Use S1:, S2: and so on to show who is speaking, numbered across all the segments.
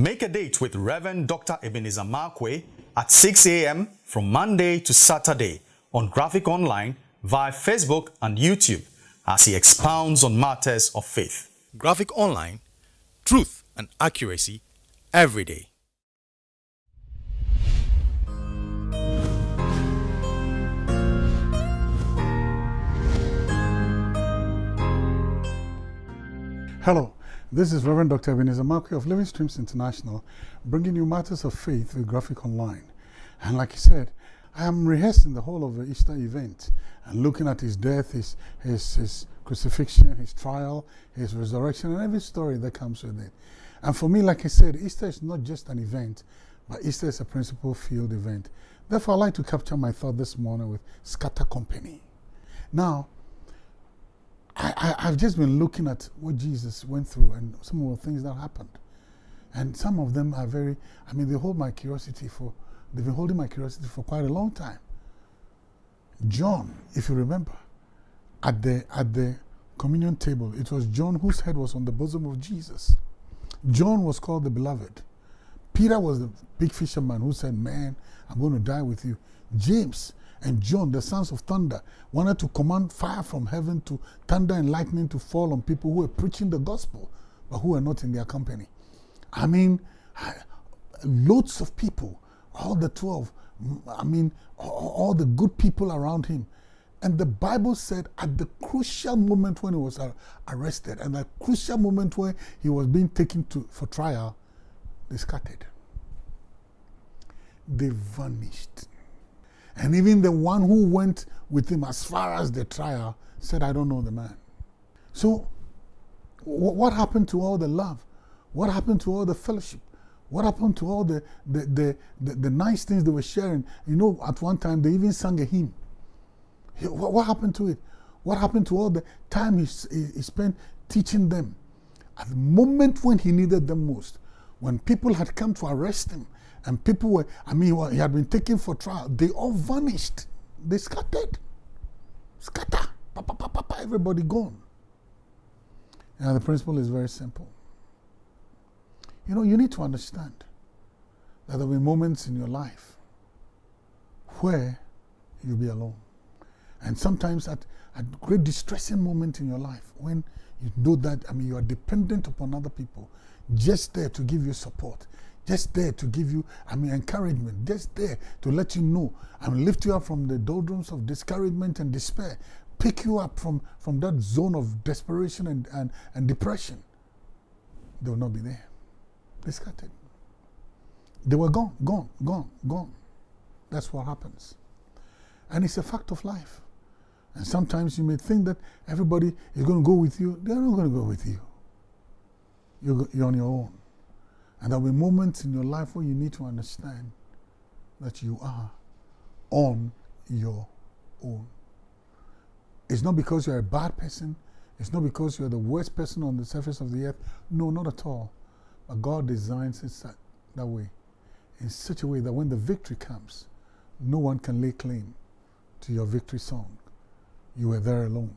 S1: Make a date with Reverend Dr. Ebenezer Markwei at 6 a.m. from Monday to Saturday on Graphic Online via Facebook and YouTube as he expounds on matters of faith. Graphic Online, truth and accuracy every day.
S2: Hello, this is Reverend Dr. Ebenezer Markwei of Living Streams International, bringing you matters of faith with Graphic Online. And like he said, I am rehearsing the whole of the Easter event and looking at his death, his, his, his crucifixion, his trial, his resurrection, and every story that comes with it. And for me, like I said, Easter is not just an event, but Easter is a principal field event. Therefore, I'd like to capture my thought this morning with Scatter Company. Now, I, I, have just been looking at what Jesus went through and some of the things that happened. And some of them are very, I mean, they hold my curiosity for, they've been holding my curiosity for quite a long time. John, if you remember, at the, at the communion table, it was John whose head was on the bosom of Jesus. John was called the beloved. Peter was the big fisherman who said, Man, I'm going to die with you. James and John, the sons of thunder, wanted to command fire from heaven to thunder and lightning to fall on people who were preaching the gospel, but who were not in their company. I mean, loads of people, all the 12, I mean, all the good people around him. And the Bible said at the crucial moment when he was arrested and the crucial moment when he was being taken to, for trial, they scattered. They vanished. And even the one who went with him as far as the trial said, I don't know the man. So, what happened to all the love? What happened to all the fellowship? What happened to all the, the, the, the, the nice things they were sharing? You know, at one time they even sang a hymn. What, what happened to it? What happened to all the time he, he spent teaching them? At the moment when he needed them most, when people had come to arrest him, and people were, I mean, he had been taken for trial. They all vanished. They scattered. Scatter. Pa, pa, pa, pa, everybody gone. And the principle is very simple. You know, you need to understand that there will be moments in your life where you'll be alone. And sometimes at a great distressing moment in your life when you know that, I mean, you are dependent upon other people, just there to give you support, just there to give you, I mean, encouragement, just there to let you know and lift you up from the doldrums of discouragement and despair, pick you up from, from that zone of desperation and, and, and depression. They will not be there. They scattered. They were gone, gone, gone, gone. That's what happens. And it's a fact of life. And sometimes you may think that everybody is going to go with you. They're not going to go with you. You're, you're on your own. And there will be moments in your life where you need to understand that you are on your own. It's not because you're a bad person. It's not because you're the worst person on the surface of the earth. No, not at all. But God designs it that, that way, in such a way that when the victory comes, no one can lay claim to your victory song. You were there alone.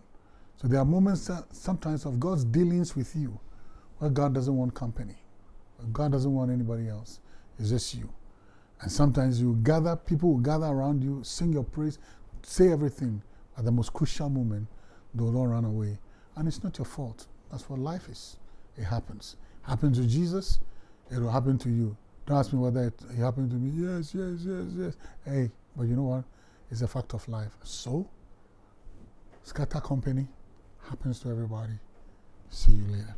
S2: So there are moments sometimes of God's dealings with you where God doesn't want company. God doesn't want anybody else. It's just you. And sometimes you gather, people will gather around you, sing your praise, say everything. At the most crucial moment, they will all run away. And it's not your fault. That's what life is. It happens. Happened to Jesus, it will happen to you. Don't ask me whether it, it happened to me. Yes, yes, yes, yes. Hey, but you know what? It's a fact of life. So, scatter company happens to everybody. See you later.